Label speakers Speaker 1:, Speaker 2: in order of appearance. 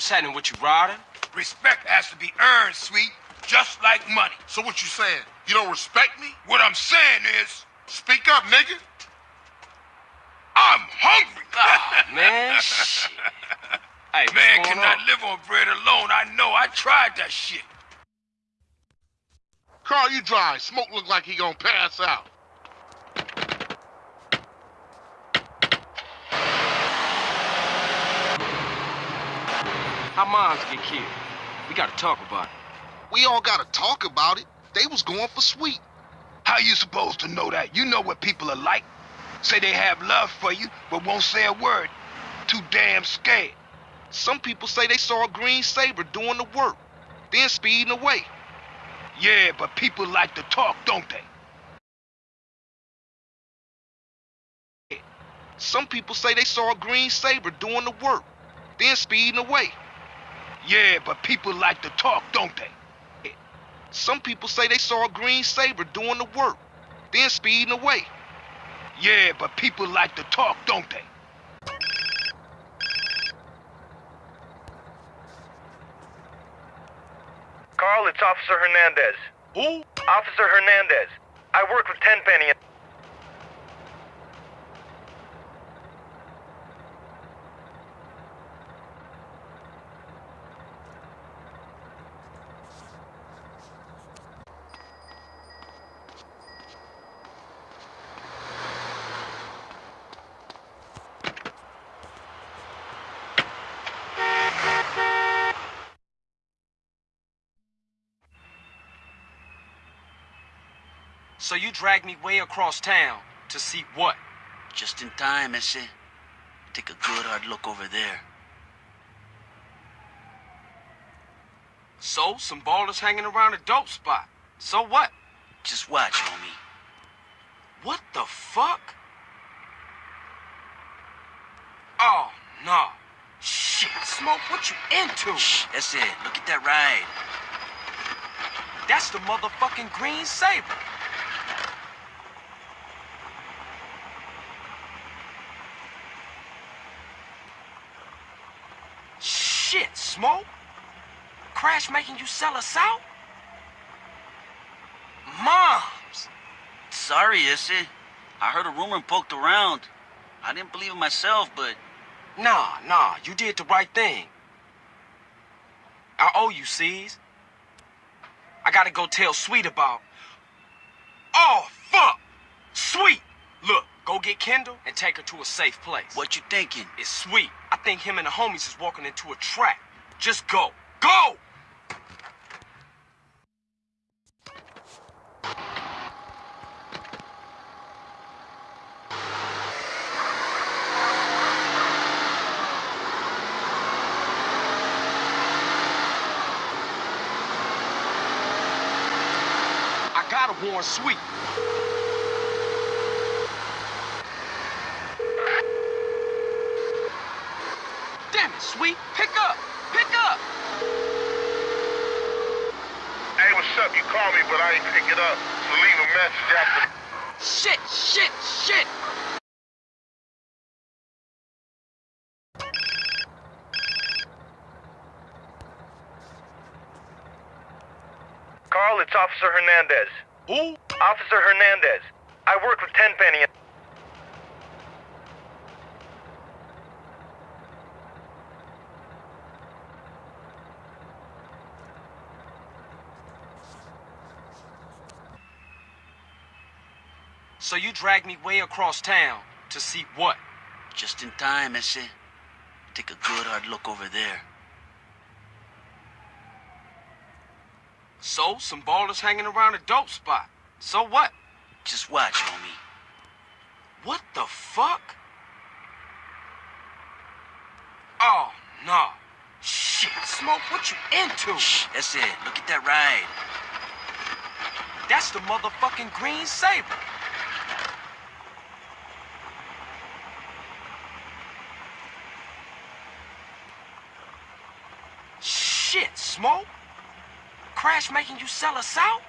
Speaker 1: What's happening with you, Ryder?
Speaker 2: Respect has to be earned, sweet, just like money.
Speaker 3: So what you saying? You don't respect me?
Speaker 2: What I'm saying is,
Speaker 3: Speak up, nigga.
Speaker 2: I'm hungry.
Speaker 1: Oh, man, shit. Hey,
Speaker 2: Man cannot
Speaker 1: on?
Speaker 2: live on bread alone. I know. I tried that shit.
Speaker 3: Carl, you dry. Smoke look like he gonna pass out.
Speaker 1: How moms get killed? We gotta talk about it.
Speaker 3: We all gotta talk about it. They was going for sweet.
Speaker 2: How you supposed to know that? You know what people are like. Say they have love for you, but won't say a word. Too damn scared.
Speaker 3: Some people say they saw a green sabre doing the work, then speeding away.
Speaker 2: Yeah, but people like to talk, don't they?
Speaker 3: Some people say they saw a green sabre doing the work, then speeding away.
Speaker 2: Yeah, but people like to talk, don't they?
Speaker 3: Some people say they saw a green sabre doing the work, then speeding away.
Speaker 2: Yeah, but people like to talk, don't they?
Speaker 4: Carl, it's Officer Hernandez.
Speaker 2: Who?
Speaker 4: Officer Hernandez. I work with Tenpenny.
Speaker 1: So you dragged me way across town to see what?
Speaker 5: Just in time, ese. Take a good hard look over there.
Speaker 1: So, some ballers hanging around a dope spot. So what?
Speaker 5: Just watch, homie.
Speaker 1: What the fuck? Oh, no. Shit, Smoke, what you into?
Speaker 5: Shh, that's it. Look at that ride.
Speaker 1: That's the motherfucking Green Sabre. Shit, Smoke. Crash making you sell us out? Moms.
Speaker 5: Sorry, ese. I heard a rumor and poked around. I didn't believe it myself, but
Speaker 1: Nah, nah, you did the right thing. I owe you, C's. I gotta go tell Sweet about. Oh, fuck! Sweet! Look, go get Kendl and take her to a safe place.
Speaker 5: what you thinking?
Speaker 1: It's Sweet. I think him and the homies is walking into a trap. Just go. Go! I gotta warn Sweet. Damn it, Sweet. Pick up.
Speaker 3: Hey, what's up? You called me, but I ain't pick it up. So leave a message after.
Speaker 1: Shit, shit, shit.
Speaker 4: Carl, it's Officer Hernandez.
Speaker 1: Who?
Speaker 4: Officer Hernandez. I work with Tenpenny.
Speaker 1: So you dragged me way across town to see what?
Speaker 5: Just in time, ese. Take a good hard look over there.
Speaker 1: So, some ballers hanging around a dope spot. So what?
Speaker 5: Just watch, homie.
Speaker 1: What the fuck? Oh, no. Shit, Smoke, what you into?
Speaker 5: Shh, that's it. Look at that ride.
Speaker 1: That's the motherfucking Green Sabre. Shit, Smoke. Crash making you sell us out?